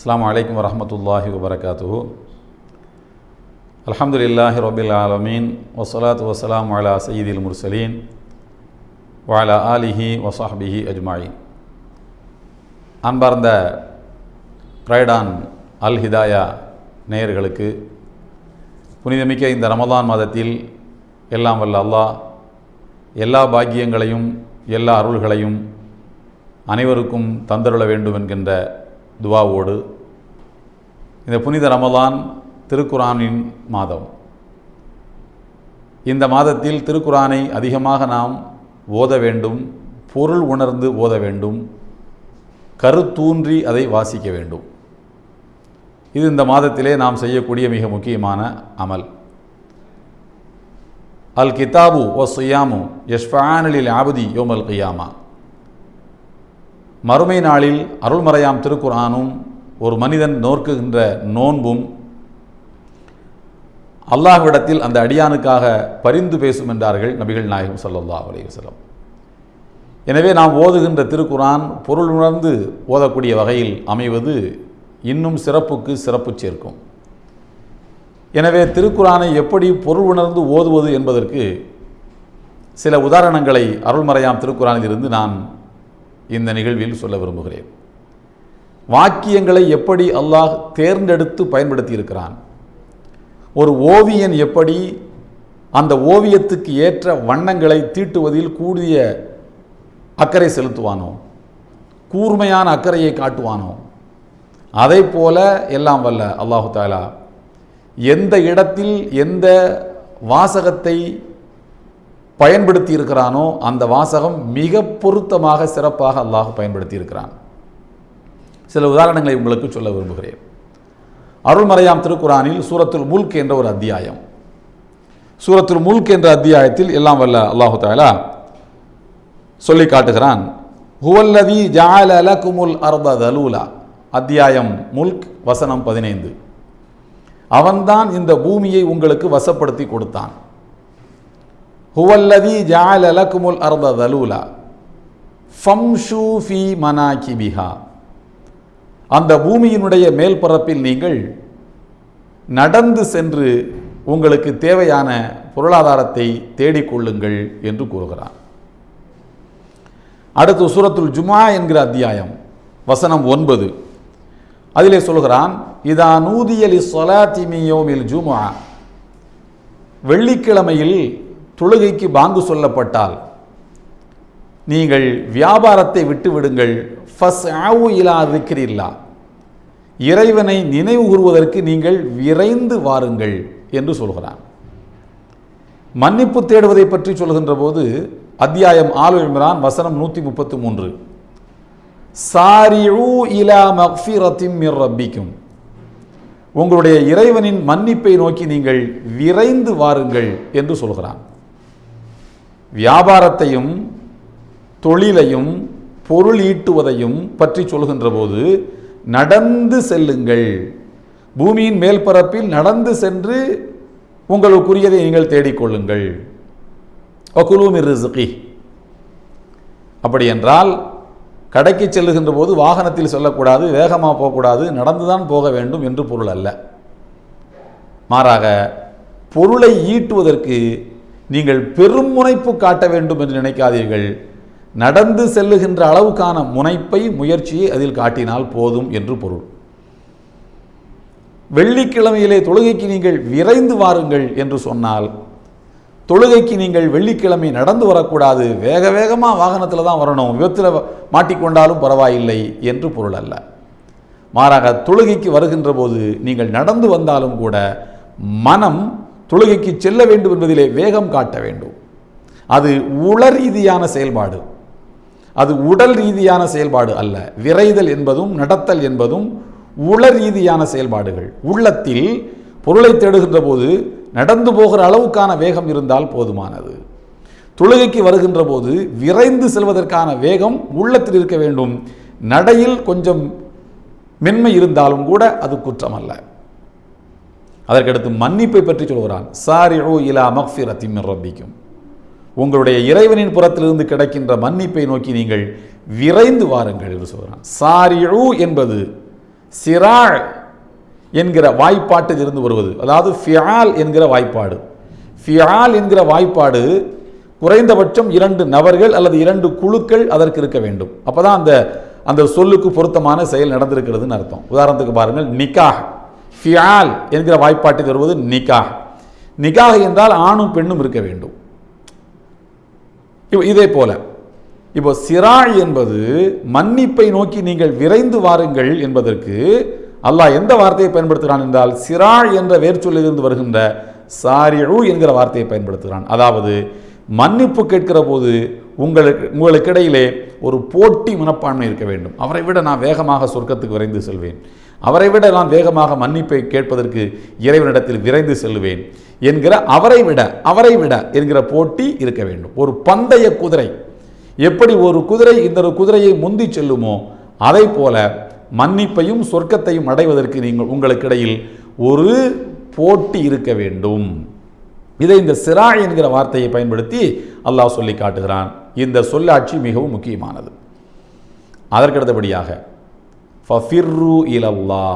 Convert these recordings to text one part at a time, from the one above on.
அஸ்ஸலாமு அலைக்கும் வரஹ்மத்துல்லாஹி வபரகாத்துஹு. அல்ஹம்துலில்லாஹி ரபில் ஆலமீன். வசலாத் வசலாம் அலா சயீதில் முர்சலீன். வாலா ஆலிஹி வசாஹ்பிஹி அஜ்மாயின். அன்பார்ந்த பிரைடான் அல் ஹிதாயா நேயர்களுக்கு புனிதமிக்க இந்த ரமதான் மாதத்தில் எல்லாம் வல்ல அல்லாஹ் எல்லா பாக்கியங்களையும் எல்லா அருள்களையும் அனைவருக்கும் தந்தருள வேண்டும் என்கின்ற துவாவோடு இந்த புனித ரமலான் திருக்குரானின் மாதம். இந்த மாதத்தில் திருக்குரானை அதிகமாக நாம் ஓத வேண்டும் பொருள் உணர்ந்து ஓத வேண்டும் கருத்தூன்றி அதை வாசிக்க வேண்டும். இது இந்த மாதத்திலே நாம் செய்யக்கூடிய மிக முக்கியமான அமல். அல் கிதாபு ஒ சுயாமு யஷ்ஃபானலில் ஆபதி யோமல் கியாமா. மறுமை நாளில் அருள்மறையாம் திருக்குரானும் ஒரு மனிதன் நோக்குகின்ற நோன்பும் அல்லாஹ்விடத்தில் அந்த அடியானுக்காக பரிந்து பேசும் என்றார்கள் நபிகள் நாயகம் சல்லல்லா அலைஹி எனவே நாம் ஓதுகின்ற திருக்குரான் பொருள் உணர்ந்து ஓதக்கூடிய வகையில் அமைவது இன்னும் சிறப்புக்கு சிறப்பு சேர்க்கும். எனவே திருக்குறானை எப்படி பொருள் உணர்ந்து ஓதுவது என்பதற்கு சில உதாரணங்களை அருள்மறையாம் திருக்குறானில் இருந்து நான் இந்த நிகழ்வில் சொல்ல விரும்புகிறேன். வாக்கியங்களை எப்படி அல்லாஹ் தேர்ந்தெடுத்து பயன்படுத்தி இருக்கிறான் ஒரு ஓவியன் எப்படி அந்த ஓவியத்துக்கு ஏற்ற வண்ணங்களை தீட்டுவதில் கூடிய அக்கறை செலுத்துவானோ? கூர்மையான அக்கறையை காட்டுவானோ? அதை போல எல்லாம் வல்ல அல்லாஹு தாலா எந்த இடத்தில் எந்த வாசகத்தை பயன்படுத்தி இருக்கிறானோ அந்த வாசகம் மிக பொருத்தமாக சிறப்பாக அல்லாஹ் பயன்படுத்தி இருக்கிறான் சில உதாரணங்களை உங்களுக்கு சொல்ல விரும்புகிறேன். அருள்மறையாம் திருக்குறானில் சூரத்துல் முல்க் என்ற ஒரு அத்தியாயம். சூரத்துல் முல்க் என்ற அத்தியாயத்தில் எல்லாம் வல்ல அல்லாஹு தாலா சொல்லி காட்டுகிறான். ஹுவல்லதி ஜால குமுல் அர்த தலூலா. அத்தியாயம் முல்க் வசனம் பதினைந்து. அவன்தான் இந்த பூமியை உங்களுக்கு வசப்படுத்தி கொடுத்தான். ஹுவல்லதி ஜால அலகுமுல் அர்த தலூலா ஃபம்ஷூ ஃபி மனாகிபிஹா அந்த பூமியினுடைய மேல்பரப்பில் நீங்கள் நடந்து சென்று உங்களுக்கு தேவையான பொருளாதாரத்தை தேடிக்கொள்ளுங்கள் என்று கூறுகிறான் அடுத்து சூரத்துல் ஜுமா என்கிற அத்தியாயம் வசனம் ஒன்பது அதிலே சொல்கிறான் இதா நூதியலி சொலாத்திமியோமில் ஜுமா வெள்ளிக்கிழமையில் தொழுகைக்கு பாங்கு சொல்லப்பட்டால் நீங்கள் வியாபாரத்தை விட்டுவிடுங்கள். ஃபஸ் ஆவு இலா இருக்கிறீர்களா இறைவனை நினைவு கூறுவதற்கு நீங்கள் விரைந்து வாருங்கள் என்று சொல்கிறான். மன்னிப்பு தேடுவதை பற்றி சொல்கின்ற போது அத்தியாயம் ஆலு இம்ரான் வசனம் நூற்றி முப்பத்து மூன்று. சாரியு இலா மக்ஃபிரத்தின் மிர் ரப்பிக்கும். உங்களுடைய இறைவனின் மன்னிப்பை நோக்கி நீங்கள் விரைந்து வாருங்கள் என்று சொல்கிறான். வியாபாரத்தையும் தொழிலையும் பொருள் ஈட்டுவதையும் பற்றி சொல்கின்ற போது நடந்து செல்லுங்கள். பூமியின் மேல் பரப்பில் நடந்து சென்று உங்களுக்குரியதை நீங்கள் தேடிக்கொள்ளுங்கள். ஒகுலூமி ரிசுகி அப்படி என்றால் கடைக்கு செல்லுகின்ற போது வாகனத்தில் செல்லக்கூடாது வேகமாக போகக்கூடாது நடந்து தான் போக வேண்டும் என்று பொருள் அல்ல. மாறாக பொருளை ஈட்டுவதற்கு நீங்கள் பெரும் முனைப்பு காட்ட வேண்டும் என்று நினைக்காதீர்கள். நடந்து செல்லுகின்ற அளவுக்கான முனைப்பை முயற்சியை அதில் காட்டினால் போதும் என்று பொருள். வெள்ளிக்கிழமையிலே தொழுகைக்கு நீங்கள் விரைந்து வாருங்கள் என்று சொன்னால் தொழுகைக்கு நீங்கள் வெள்ளிக்கிழமை நடந்து வரக்கூடாது. வேக வேகமாக வாகனத்தில் தான் வரணும். விபத்தில் மாட்டிக்கொண்டாலும் பரவாயில்லை என்று பொருள் அல்ல. மாறாக தொழுகைக்கு வருகின்ற போது நீங்கள் நடந்து வந்தாலும் கூட மனம் தொழுகைக்கு செல்ல வேண்டும் என்பதிலே வேகம் காட்ட வேண்டும். அது உள ரீதியான செயல்பாடு. அது உடல் ரீதியான செயல்பாடு அல்ல. விரைதல் என்பதும் நடத்தல் என்பதும் உள ரீதியான செயல்பாடுகள். உள்ளத்தில் பொருளை தேடுகின்ற போது நடந்து போகிற அளவுக்கான வேகம் இருந்தால் போதுமானது. தொழுகைக்கு வருகின்ற போது விரைந்து செல்வதற்கான வேகம் உள்ளத்தில் இருக்க வேண்டும். நடையில் கொஞ்சம் மென்மை இருந்தாலும் கூட அது குற்றம் அல்ல அதற்கடுத்து மன்னிப்பை பற்றி சொல்கிறான். சாரி ஓ இலா மக்ஃபிரத்தின் ரப்பிக்கும். உங்களுடைய இறைவனின் புறத்திலிருந்து கிடைக்கின்ற மன்னிப்பை நோக்கி நீங்கள் விரைந்து வாருங்கள் என்று சொல்கிறான். சாரிழு என்பது சிராழ் என்கிற வாய்ப்பாட்டில் இருந்து வருவது. அதாவது ஃபியால் என்கிற வாய்ப்பாடு. ஃபியால் என்கிற வாய்ப்பாடு குறைந்தபட்சம் இரண்டு நபர்கள் அல்லது இரண்டு குழுக்கள் அதற்கு இருக்க வேண்டும். அப்பதான் அந்த அந்த சொல்லுக்கு பொருத்தமான செயல் நடந்திருக்கிறதுன்னு அர்த்தம். உதாரணத்துக்கு பாருங்கள் நிக்காஹ். ஃபியால் என்கிற வாய்ப்பாட்டை வருவது நிகா நிக்காஹ் என்றால் ஆணும் பெண்ணும் இருக்க வேண்டும். இப்போ இதே போல இப்போ சிராய் என்பது மன்னிப்பை நோக்கி நீங்கள் விரைந்து வாருங்கள் என்பதற்கு அல்லாஹ் எந்த வார்த்தையை பயன்படுத்துகிறான் என்றால் சிராய் என்ற வேர்ச்சொல்லிலிருந்து வருகின்ற சாரிழு என்கிற வார்த்தையை பயன்படுத்துகிறான். அதாவது மன்னிப்பு கேட்கிற போது உங்களுக்கு உங்களுக்கிடையிலே ஒரு போட்டி மனப்பான்மை இருக்க வேண்டும். அவரை விட நான் வேகமாக சொர்க்கத்துக்கு விரைந்து செல்வேன். அவரை விட நான் வேகமாக மன்னிப்பை கேட்பதற்கு இறைவனிடத்தில் விரைந்து செல்வேன் என்கிற அவரை விட அவரை விட என்கிற போட்டி இருக்க வேண்டும். ஒரு பந்தய குதிரை. எப்படி ஒரு குதிரை இந்த குதிரையை முந்தி செல்லுமோ அதை போல மன்னிப்பையும் சொர்க்கத்தையும் அடைவதற்கு நீங்கள் உங்களுக்கிடையில் ஒரு போட்டி இருக்க வேண்டும். இதை இந்த சிரா என்கிற வார்த்தையை பயன்படுத்தி அல்லாஹ் சொல்லி காட்டுகிறான். இந்த சொல்லாட்சி மிகவும் முக்கியமானது. அதற்கடுத்தபடியாக ஃபஃபிர்ரு இலல்லா.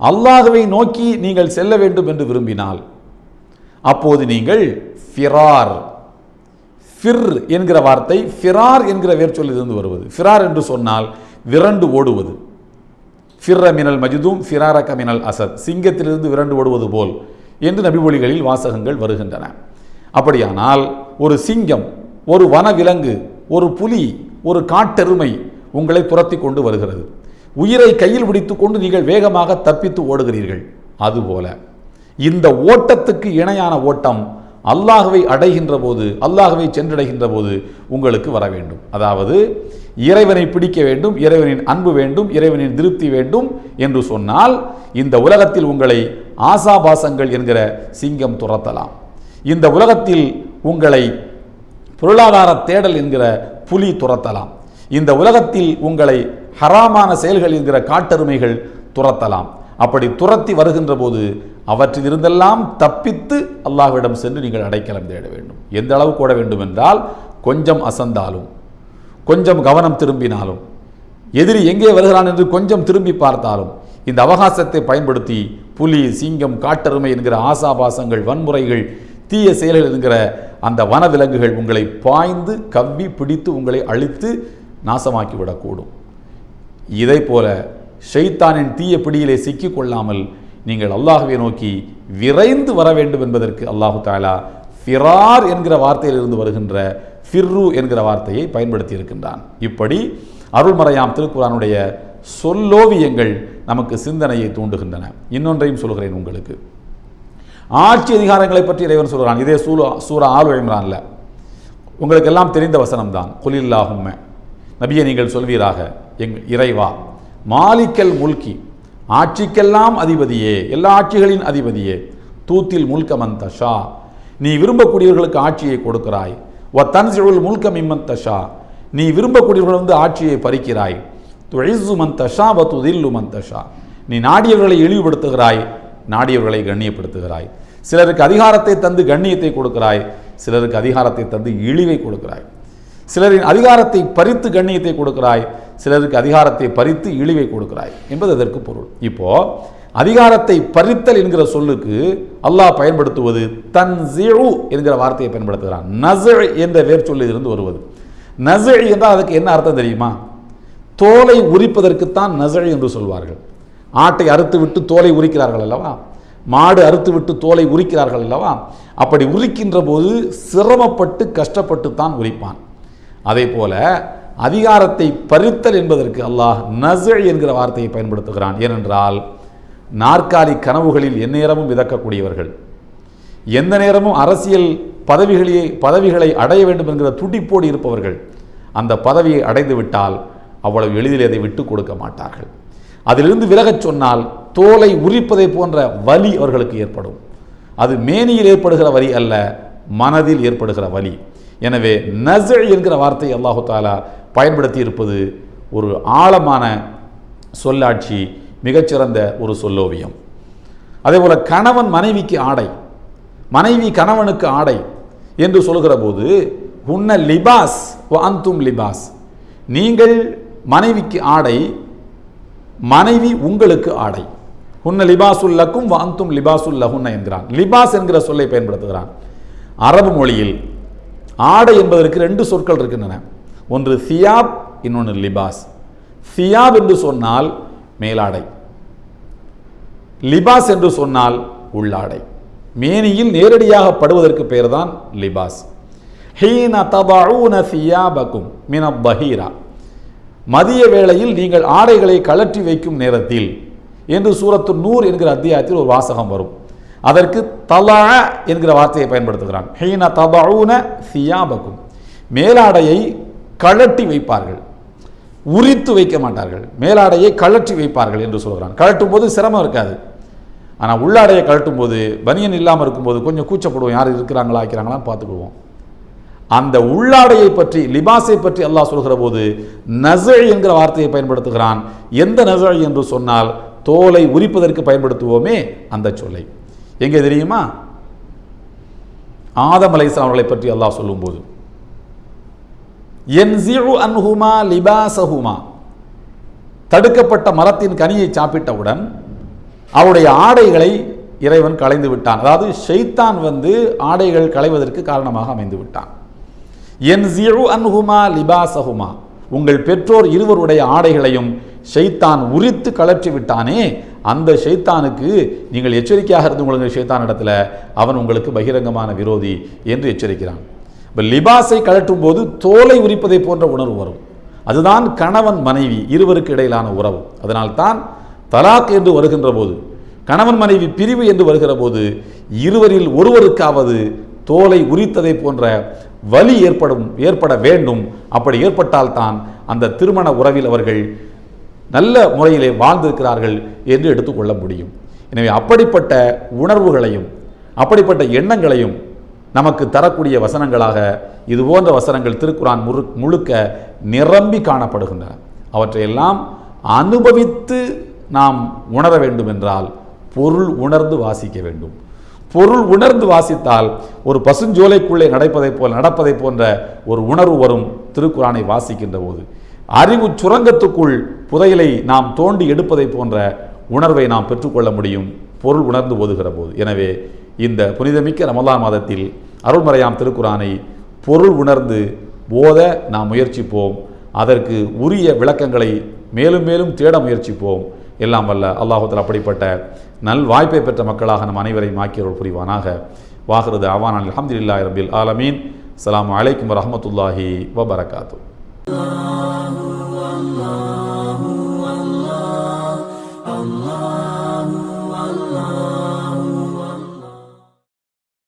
அல்லாஹுவை நோக்கி நீங்கள் செல்ல வேண்டும் என்று விரும்பினால் அப்போது நீங்கள் ஃபிரார். ஃபிர் என்கிற வார்த்தை ஃபிரார் என்கிற வேர்ச்சொல்லிலிருந்து வருவது. ஃபிரார் என்று சொன்னால் விரண்டு ஓடுவது. ஃபிர்ர மினல் மஜிதும் ஃபிராரக மினல் அசத். சிங்கத்திலிருந்து விரண்டு ஓடுவது போல் என்று நபிமொழிகளில் வாசகங்கள் வருகின்றன. அப்படியானால் ஒரு சிங்கம் ஒரு வனவிலங்கு ஒரு புலி ஒரு காட்டெருமை உங்களை துரத்தி கொண்டு வருகிறது. உயிரை கையில் பிடித்துக்கொண்டு நீங்கள் வேகமாக தப்பித்து ஓடுகிறீர்கள். அதுபோல இந்த ஓட்டத்துக்கு இணையான ஓட்டம் அல்லாஹுவை அடைகின்ற போது அல்லாஹுவை சென்றடைகின்ற போது உங்களுக்கு வர வேண்டும். அதாவது இறைவனை பிடிக்க வேண்டும் இறைவனின் அன்பு வேண்டும் இறைவனின் திருப்தி வேண்டும் என்று சொன்னால் இந்த உலகத்தில் உங்களை ஆசாபாசங்கள் என்கிற சிங்கம் துரத்தலாம். இந்த உலகத்தில் உங்களை பொருளாதார தேடல் என்கிற புலி துரத்தலாம். இந்த உலகத்தில் உங்களை ஹராமான செயல்கள் என்கிற காட்டெருமைகள் துரத்தலாம். அப்படி துரத்தி வருகின்ற போது அவற்றிலிருந்தெல்லாம் தப்பித்து அல்லாஹ்விடம் சென்று நீங்கள் அடைக்கலம் தேட வேண்டும். எந்த அளவு கூட வேண்டும் என்றால் கொஞ்சம் அசந்தாலும் கொஞ்சம் கவனம் திரும்பினாலும் எதிரி எங்கே வருகிறான் என்று கொஞ்சம் திரும்பி பார்த்தாலும் இந்த அவகாசத்தை பயன்படுத்தி புலி சிங்கம் காட்டெருமை என்கிற ஆசாபாசங்கள் வன்முறைகள் தீய செயல்கள் என்கிற அந்த வனவிலங்குகள் உங்களை பாய்ந்து கவ்வி பிடித்து உங்களை அழித்து நாசமாக்கி விடக்கூடும் இதை போல ஷைத்தானின் தீய பிடியிலே சிக்கிக் கொள்ளாமல் நீங்கள் அல்லாஹுவை நோக்கி விரைந்து வர வேண்டும் என்பதற்கு அல்லாஹு தாலா ஃபிரார் என்கிற வார்த்தையிலிருந்து வருகின்ற ஃபிர்ரு என்கிற வார்த்தையை பயன்படுத்தி இருக்கின்றான் இப்படி அருள்மறையாம் திருக்குறானுடைய சொல்லோவியங்கள் நமக்கு சிந்தனையை தூண்டுகின்றன. இன்னொன்றையும் சொல்கிறேன் உங்களுக்கு. ஆட்சி அதிகாரங்களை பற்றி இறைவன் சொல்கிறான் இதே சூலா சூரா ஆலு இம்ரான்ல. உங்களுக்கு எல்லாம் தெரிந்த வசனம்தான். குலில்லாஹும்ம. நபியை நீங்கள் சொல்வீராக. எங் இறைவா. மாலிக்கல் முல்கி ஆட்சிக்கெல்லாம் அதிபதியே எல்லா ஆட்சிகளின் அதிபதியே தூத்தில் முல்கமன் தஷா. நீ விரும்பக்கூடியவர்களுக்கு ஆட்சியை கொடுக்கிறாய். வ தன்சிழல் முல்கம் இம்மன் தஷா. நீ விரும்பக்கூடியவர்கள் வந்து ஆட்சியை பறிக்கிறாய். துழிசு மன் தஷா வ துதில்லு மன் தஷா. நீ நாடியவர்களை இழிவுபடுத்துகிறாய் நாடியவர்களை கண்ணியப்படுத்துகிறாய். சிலருக்கு அதிகாரத்தை தந்து கண்ணியத்தை கொடுக்கிறாய் சிலருக்கு அதிகாரத்தை தந்து இழிவை கொடுக்கிறாய். சிலரின் அதிகாரத்தை பறித்து கண்ணியத்தை கொடுக்கிறாய் சிலருக்கு அதிகாரத்தை பறித்து இழிவை கொடுக்கிறாய் என்பது அதற்கு பொருள். இப்போ அதிகாரத்தை பறித்தல் என்கிற சொல்லுக்கு அல்லாஹ் பயன்படுத்துவது தன்சிழு என்கிற வார்த்தையை பயன்படுத்துகிறான். நசு என்ற வேர் சொல்லிலிருந்து வருவது. நசு என்றால் அதுக்கு என்ன அர்த்தம் தெரியுமா? தோலை உரிப்பதற்குத்தான் நசழி என்று சொல்வார்கள். ஆட்டை அறுத்து விட்டு தோலை உரிக்கிறார்கள் அல்லவா? மாடு அறுத்து விட்டு தோலை உரிக்கிறார்கள் அல்லவா? அப்படி உரிக்கின்ற போது சிரமப்பட்டு கஷ்டப்பட்டு தான் உரிப்பான். அதே போல அதிகாரத்தை பறித்தல் என்பதற்கு அல்லாஹ் நசு என்கிற வார்த்தையை பயன்படுத்துகிறான். ஏனென்றால் நாற்காலி கனவுகளில் எந்நேரமும் விதக்கக்கூடியவர்கள். எந்த நேரமும் அரசியல் பதவிகளையே பதவிகளை அடைய வேண்டும் என்கிற துடிப்போடு இருப்பவர்கள். அந்த பதவியை அடைந்து விட்டால் அவ்வளவு எளிதில் அதை விட்டு கொடுக்க மாட்டார்கள். அதிலிருந்து விலகச் சொன்னால் தோலை உரிப்பதை போன்ற வலி அவர்களுக்கு ஏற்படும். அது மேனியில் ஏற்படுகிற வலி அல்ல மனதில் ஏற்படுகிற வலி. எனவே நசு என்கிற வார்த்தை அல்லாஹு தாலா பயன்படுத்தி இருப்பது ஒரு ஆழமான சொல்லாட்சி மிகச்சிறந்த ஒரு சொல்லோவியம். அதேபோல் கணவன் மனைவிக்கு ஆடை மனைவி கணவனுக்கு ஆடை என்று சொல்கிற போது உன்ன லிபாஸ் அந்தும் லிபாஸ். நீங்கள் மனைவிக்கு ஆடை மனைவி உங்களுக்கு ஆடை. உன்ன லிபாசுல்லக்கும் வாந்தும் லிபாசுல்லஹுன்ன என்கிறான். லிபாஸ் என்கிற சொல்லை பயன்படுத்துகிறான். அரபு மொழியில் ஆடை என்பதற்கு ரெண்டு சொற்கள் இருக்கின்றன. ஒன்று சியாப் இன்னொன்று லிபாஸ். சியாப் என்று சொன்னால் மேலாடை. லிபாஸ் என்று சொன்னால் உள்ளாடை. மேனியில் நேரடியாக படுவதற்கு பெயர்தான் லிபாஸ். ஹீன தபஊன சியாபக்கும் மின பஹீரா. மதிய வேளையில் நீங்கள் ஆடைகளை கழற்றி வைக்கும் நேரத்தில் என்று சூரத்து நூர் என்கிற அத்தியாயத்தில் ஒரு வாசகம் வரும். அதற்கு தலா என்கிற வார்த்தையை பயன்படுத்துகிறான். ஹீன தபஊன சியாபக்கும் மேலாடையை கழட்டி வைப்பார்கள். உரித்து வைக்க மாட்டார்கள். மேலாடையை கழற்றி வைப்பார்கள் என்று சொல்கிறான். கழட்டும் போது சிரமம் இருக்காது. ஆனால் உள்ளாடையை கழட்டும் போது பனியன் இல்லாமல் இருக்கும்போது கொஞ்சம் கூச்சப்படுவோம். யார் இருக்கிறாங்களா ஆக்கிறாங்களான்னு பார்த்துக்குவோம். அந்த உள்ளாடையை பற்றி லிபாஸை பற்றி அல்லாஹ் சொல்கிற போது நசழ் என்கிற வார்த்தையை பயன்படுத்துகிறான். எந்த நசழ் என்று சொன்னால் தோலை உரிப்பதற்கு பயன்படுத்துவோமே அந்த சொல்லை. எங்கே தெரியுமா? ஆதம் அலைஸ்லாம் அவர்களை பற்றி அல்லாஹ் சொல்லும்போது. என்சிஉ அன்ஹுமா லிபாசஹுமா தடுக்கப்பட்ட மரத்தின் கனியை சாப்பிட்டவுடன் அவருடைய ஆடைகளை இறைவன் களைந்து விட்டான். அதாவது ஷைத்தான் வந்து ஆடைகள் களைவதற்கு காரணமாக அமைந்து விட்டான். என் அன்ஹுமா லிபாசஹுமா உங்கள் பெற்றோர் இருவருடைய ஆடைகளையும் ஷெய்தான் உரித்து கலற்றி விட்டானே அந்த ஷைத்தானுக்கு நீங்கள் எச்சரிக்கையாக இருந்து உங்களுக்கு ஷைத்தான் இடத்துல அவன் உங்களுக்கு பகிரங்கமான விரோதி என்று எச்சரிக்கிறான். இப்போ லிபாஸை கழற்றும் போது தோலை உரிப்பதை போன்ற உணர்வு வரும். அதுதான் கணவன் மனைவி இருவருக்கு இடையிலான உறவு. அதனால்தான் தலாக் என்று வருகின்ற போது கணவன் மனைவி பிரிவு என்று வருகிற போது இருவரில் ஒருவருக்காவது தோலை உரித்ததை போன்ற வலி ஏற்படும் ஏற்பட வேண்டும். அப்படி ஏற்பட்டால்தான் அந்த திருமண உறவில் அவர்கள் நல்ல முறையிலே வாழ்ந்திருக்கிறார்கள் என்று எடுத்துக்கொள்ள முடியும். எனவே அப்படிப்பட்ட உணர்வுகளையும் அப்படிப்பட்ட எண்ணங்களையும் நமக்கு தரக்கூடிய வசனங்களாக இது போன்ற வசனங்கள் திருக்குறான் முழு முழுக்க நிரம்பி காணப்படுகின்றன. அவற்றையெல்லாம் அனுபவித்து நாம் உணர வேண்டும் என்றால் பொருள் உணர்ந்து வாசிக்க வேண்டும். பொருள் உணர்ந்து வாசித்தால் ஒரு பசுஞ்சோலைக்குள்ளே நடப்பதைப் போல் நடப்பதைப் போன்ற ஒரு உணர்வு வரும் திருக்குறானை வாசிக்கின்ற போது. அறிவு சுரங்கத்துக்குள் புதையலை நாம் தோண்டி எடுப்பதைப் போன்ற உணர்வை நாம் பெற்றுக்கொள்ள முடியும் பொருள் உணர்ந்து ஓதுகிற போது. எனவே இந்த புனிதமிக்க ரமலான் மாதத்தில் அருள்மறையாம் திருக்குறானை பொருள் உணர்ந்து போத நாம் முயற்சிப்போம். அதற்கு உரிய விளக்கங்களை மேலும் மேலும் தேட முயற்சிப்போம். எல்லாம் வல்ல அல்லாஹத்தில் அப்படிப்பட்ட நல் வாய்ப்பை பெற்ற மக்களாக நம் அனைவரையும் ஆக்கியவர்கள் புரிவானாக. வாகிறது அவான் அலமதுல்லாஹி ரபில் ஆலமீன். அலாம் அலைக்கும் வரமத்துல்லாஹி வபரகாத்தூ